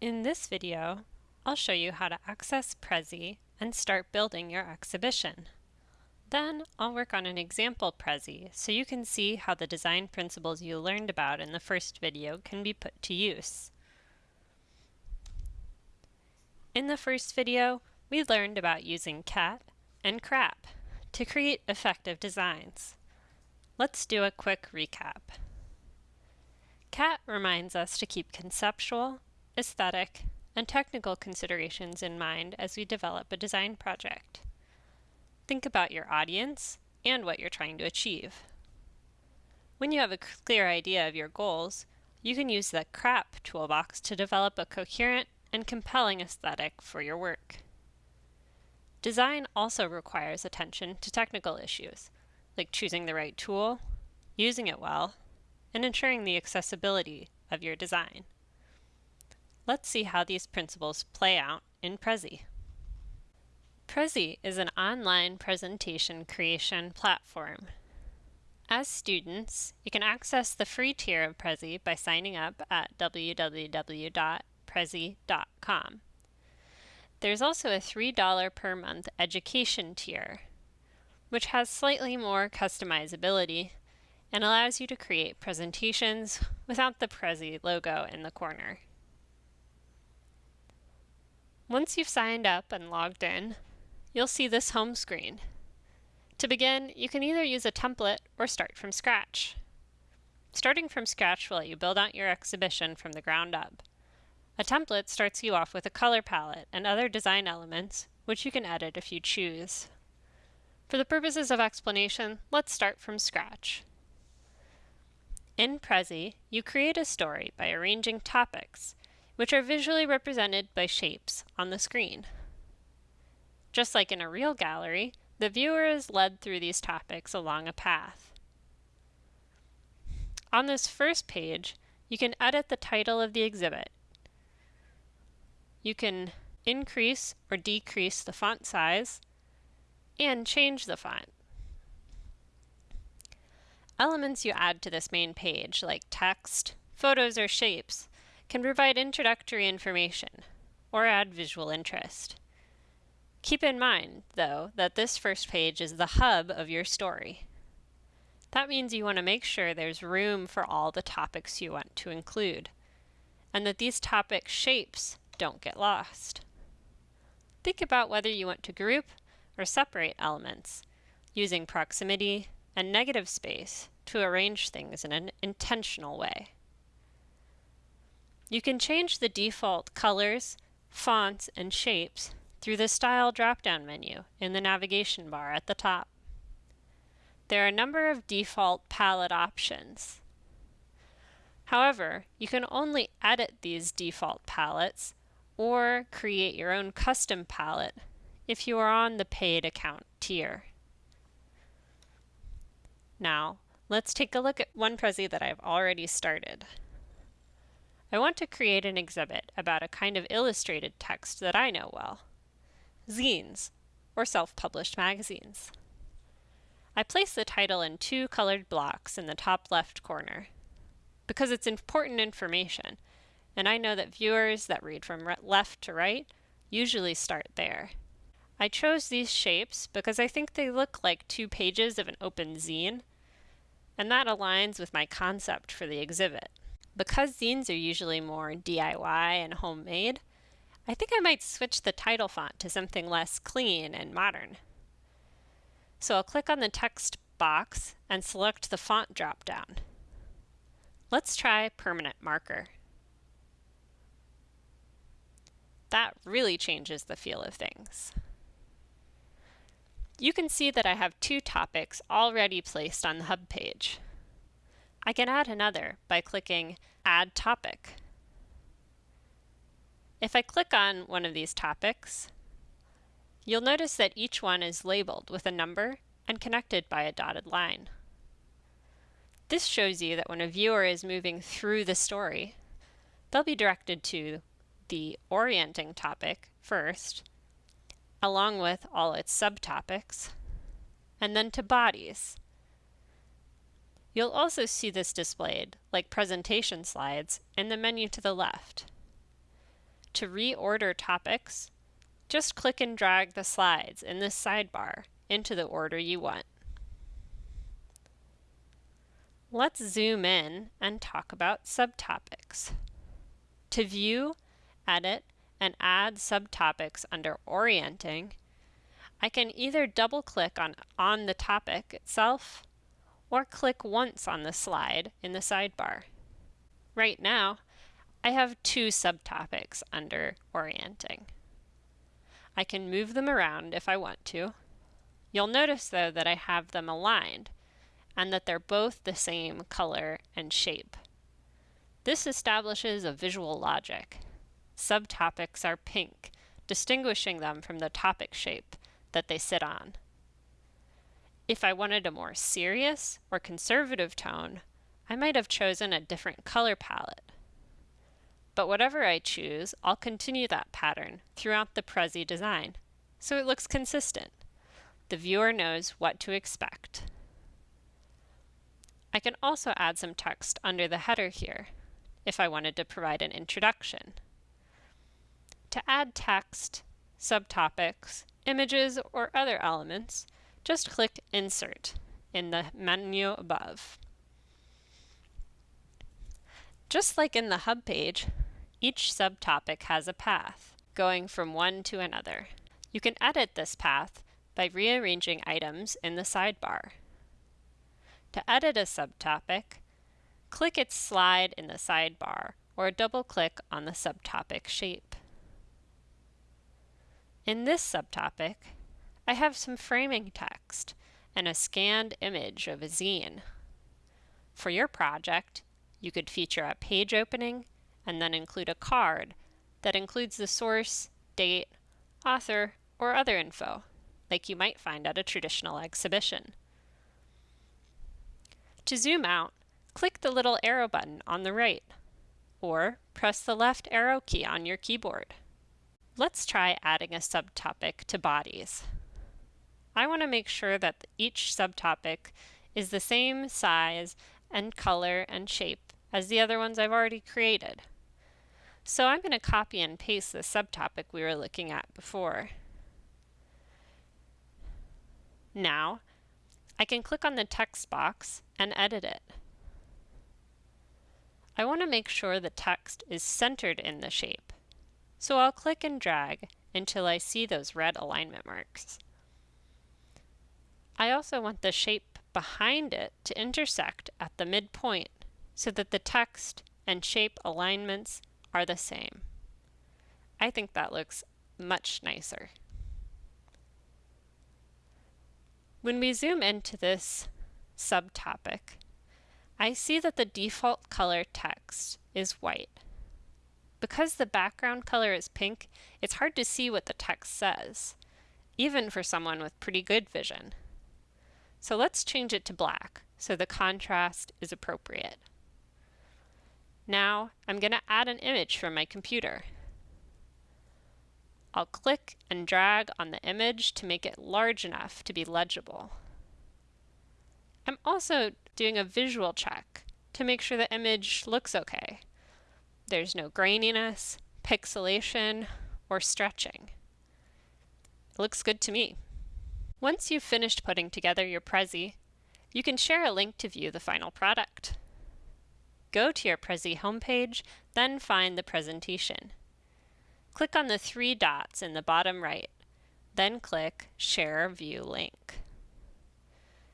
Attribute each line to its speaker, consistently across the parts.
Speaker 1: In this video, I'll show you how to access Prezi and start building your exhibition. Then I'll work on an example Prezi so you can see how the design principles you learned about in the first video can be put to use. In the first video, we learned about using cat and crap to create effective designs. Let's do a quick recap. CAT reminds us to keep conceptual, aesthetic, and technical considerations in mind as we develop a design project. Think about your audience and what you're trying to achieve. When you have a clear idea of your goals, you can use the CRAP toolbox to develop a coherent and compelling aesthetic for your work. Design also requires attention to technical issues, like choosing the right tool, using it well, and ensuring the accessibility of your design. Let's see how these principles play out in Prezi. Prezi is an online presentation creation platform. As students, you can access the free tier of Prezi by signing up at www.prezi.com. There's also a $3 per month education tier, which has slightly more customizability and allows you to create presentations without the Prezi logo in the corner. Once you've signed up and logged in, you'll see this home screen. To begin, you can either use a template or start from scratch. Starting from scratch will let you build out your exhibition from the ground up. A template starts you off with a color palette and other design elements, which you can edit if you choose. For the purposes of explanation, let's start from scratch. In Prezi, you create a story by arranging topics, which are visually represented by shapes on the screen. Just like in a real gallery, the viewer is led through these topics along a path. On this first page, you can edit the title of the exhibit. You can increase or decrease the font size and change the font. Elements you add to this main page, like text, photos, or shapes, can provide introductory information or add visual interest. Keep in mind, though, that this first page is the hub of your story. That means you want to make sure there's room for all the topics you want to include, and that these topic shapes don't get lost. Think about whether you want to group or separate elements using proximity, and negative space to arrange things in an intentional way. You can change the default colors, fonts, and shapes through the Style drop-down menu in the navigation bar at the top. There are a number of default palette options. However, you can only edit these default palettes or create your own custom palette if you are on the paid account tier. Now, let's take a look at one Prezi that I've already started. I want to create an exhibit about a kind of illustrated text that I know well, zines, or self-published magazines. I place the title in two colored blocks in the top left corner because it's important information, and I know that viewers that read from left to right usually start there. I chose these shapes because I think they look like two pages of an open zine, and that aligns with my concept for the exhibit. Because zines are usually more DIY and homemade, I think I might switch the title font to something less clean and modern. So I'll click on the text box and select the font drop-down. Let's try permanent marker. That really changes the feel of things you can see that I have two topics already placed on the hub page. I can add another by clicking Add Topic. If I click on one of these topics, you'll notice that each one is labeled with a number and connected by a dotted line. This shows you that when a viewer is moving through the story, they'll be directed to the orienting topic first, along with all its subtopics, and then to bodies. You'll also see this displayed, like presentation slides, in the menu to the left. To reorder topics, just click and drag the slides in this sidebar into the order you want. Let's zoom in and talk about subtopics. To view, edit, and add subtopics under Orienting, I can either double-click on, on the topic itself or click once on the slide in the sidebar. Right now, I have two subtopics under Orienting. I can move them around if I want to. You'll notice though that I have them aligned and that they're both the same color and shape. This establishes a visual logic. Subtopics are pink, distinguishing them from the topic shape that they sit on. If I wanted a more serious or conservative tone, I might have chosen a different color palette. But whatever I choose, I'll continue that pattern throughout the Prezi design, so it looks consistent. The viewer knows what to expect. I can also add some text under the header here, if I wanted to provide an introduction. To add text, subtopics, images, or other elements, just click Insert in the menu above. Just like in the hub page, each subtopic has a path, going from one to another. You can edit this path by rearranging items in the sidebar. To edit a subtopic, click its slide in the sidebar or double-click on the subtopic shape. In this subtopic, I have some framing text and a scanned image of a zine. For your project, you could feature a page opening and then include a card that includes the source, date, author, or other info, like you might find at a traditional exhibition. To zoom out, click the little arrow button on the right, or press the left arrow key on your keyboard. Let's try adding a subtopic to bodies. I want to make sure that each subtopic is the same size and color and shape as the other ones I've already created. So I'm going to copy and paste the subtopic we were looking at before. Now, I can click on the text box and edit it. I want to make sure the text is centered in the shape, so I'll click and drag until I see those red alignment marks. I also want the shape behind it to intersect at the midpoint so that the text and shape alignments are the same. I think that looks much nicer. When we zoom into this subtopic, I see that the default color text is white. Because the background color is pink, it's hard to see what the text says, even for someone with pretty good vision. So let's change it to black so the contrast is appropriate. Now I'm going to add an image from my computer. I'll click and drag on the image to make it large enough to be legible. I'm also doing a visual check to make sure the image looks okay. There's no graininess, pixelation, or stretching. It looks good to me. Once you've finished putting together your Prezi, you can share a link to view the final product. Go to your Prezi homepage, then find the presentation. Click on the three dots in the bottom right, then click Share View Link.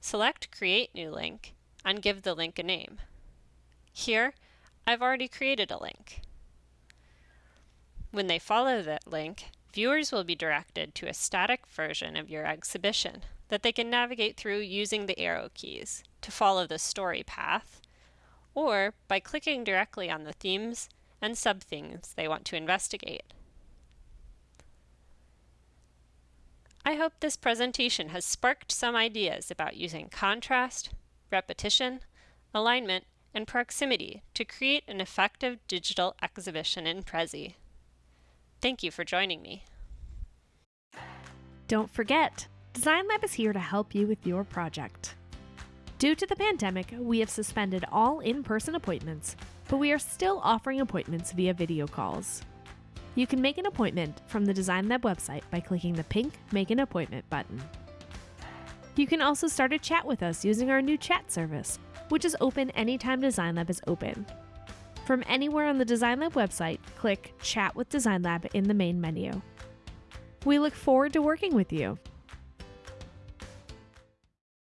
Speaker 1: Select Create New Link and give the link a name. Here, I've already created a link. When they follow that link, viewers will be directed to a static version of your exhibition that they can navigate through using the arrow keys to follow the story path, or by clicking directly on the themes and sub-themes they want to investigate. I hope this presentation has sparked some ideas about using contrast, repetition, alignment, and proximity to create an effective digital exhibition in Prezi. Thank you for joining me.
Speaker 2: Don't forget, Design Lab is here to help you with your project. Due to the pandemic, we have suspended all in person appointments, but we are still offering appointments via video calls. You can make an appointment from the Design Lab website by clicking the pink Make an Appointment button. You can also start a chat with us using our new chat service, which is open anytime Design Lab is open. From anywhere on the Design Lab website, click Chat with Design Lab in the main menu. We look forward to working with you.